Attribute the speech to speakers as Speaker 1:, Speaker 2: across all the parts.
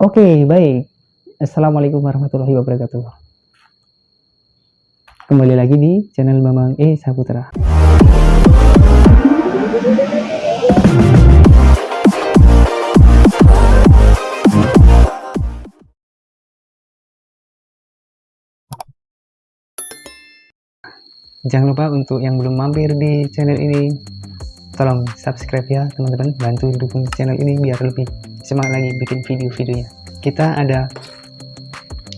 Speaker 1: Oke, baik. Assalamualaikum warahmatullahi wabarakatuh. Kembali lagi di channel Bambang E Saputra. Jangan lupa untuk yang belum mampir di channel ini, tolong subscribe ya teman-teman, bantu dukung channel ini biar lebih semangat lagi bikin video-videonya. Kita ada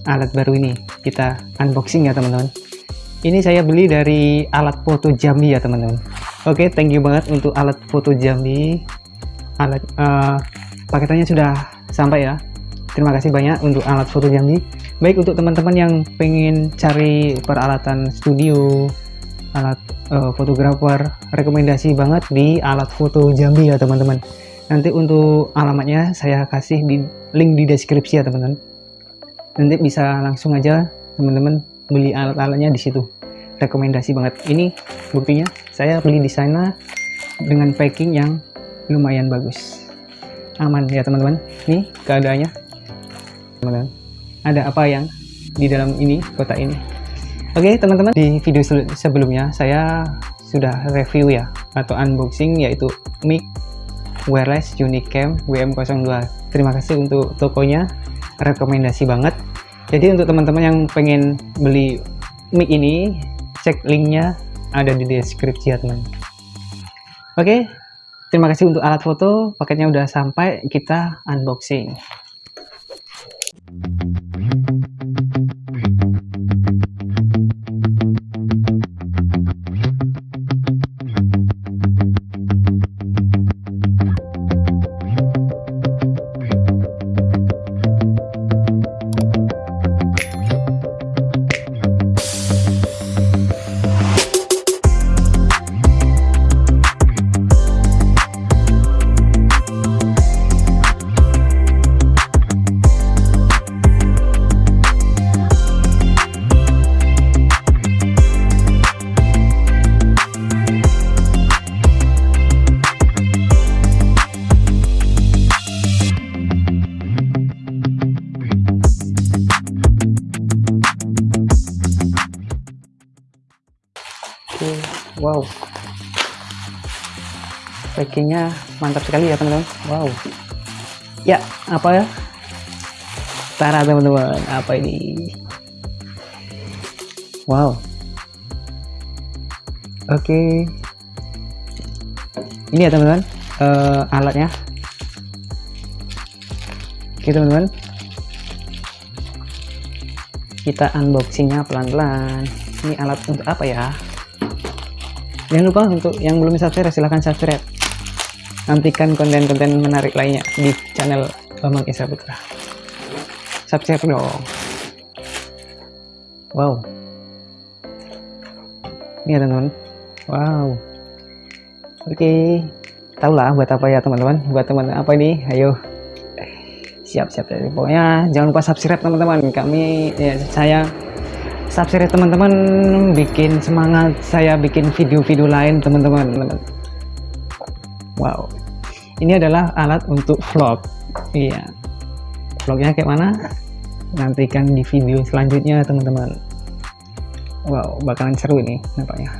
Speaker 1: alat baru ini, kita unboxing ya teman-teman. Ini saya beli dari alat foto Jambi ya teman-teman. Oke, thank you banget untuk alat foto Jambi. Alat uh, paketannya sudah sampai ya. Terima kasih banyak untuk alat foto Jambi. Baik untuk teman-teman yang pengen cari peralatan studio, alat uh, fotografer rekomendasi banget di alat foto Jambi ya teman-teman. Nanti untuk alamatnya saya kasih di link di deskripsi ya teman-teman. Nanti bisa langsung aja teman-teman beli alat-alatnya di situ. Rekomendasi banget. Ini buktinya saya beli di sana dengan packing yang lumayan bagus. Aman ya teman-teman. Ini keadaannya. Teman-teman ada apa yang di dalam ini kotak ini Oke okay, teman-teman. Di video sebelumnya saya sudah review ya atau unboxing yaitu mic wireless Unicam WM02 terima kasih untuk tokonya. Rekomendasi banget. Jadi untuk teman-teman yang pengen beli mic ini cek linknya ada di deskripsi ya teman. Oke okay, terima kasih untuk alat foto. Paketnya udah sampai. Kita unboxing wow. Packingnya mantap sekali ya teman-teman. Wow. Ya apa ya? Tara teman-teman apa ini? Wow. Oke. Okay. ini ya teman-teman uh, alatnya. Oke okay, teman-teman. Kita unboxingnya pelan-pelan. Ini alat untuk apa ya jangan lupa untuk yang belum subscribe silahkan subscribe. Nantikan konten-konten menarik lainnya di channel Bambang Isra Putra. Subscribe dong. Wow. Ini ya teman-teman. Wow. Oke. Okay. tahu lah buat apa ya teman-teman? Buat teman apa ini? Ayo. Siap-siap pokoknya. Jangan lupa subscribe teman-teman. Kami ya saya subscribe teman-teman. Bikin semangat. Saya bikin video-video lain teman-teman. Wow. Ini adalah alat untuk vlog. Iya. Vlognya kayak mana? Nantikan di video selanjutnya teman-teman. Wow bakalan seru ini nampaknya.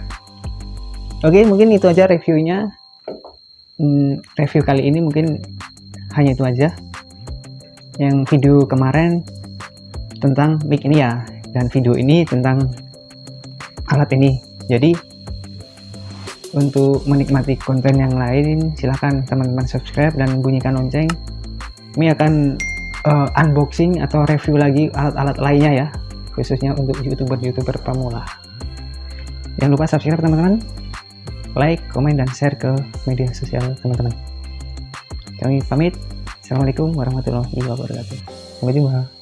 Speaker 1: Oke mungkin itu aja reviewnya. Hmm, review kali ini mungkin hanya itu aja. Yang video kemarin tentang mic ini ya dan video ini tentang alat ini. Jadi untuk menikmati konten yang lain silahkan teman-teman subscribe dan bunyikan lonceng. Ini akan uh, unboxing atau review lagi alat-alat lainnya ya khususnya untuk youtuber-youtuber pemula. Jangan lupa subscribe teman-teman. Like, komen, dan share ke media sosial teman-teman. Kami pamit. Assalamualaikum warahmatullahi wabarakatuh. Sampai jumpa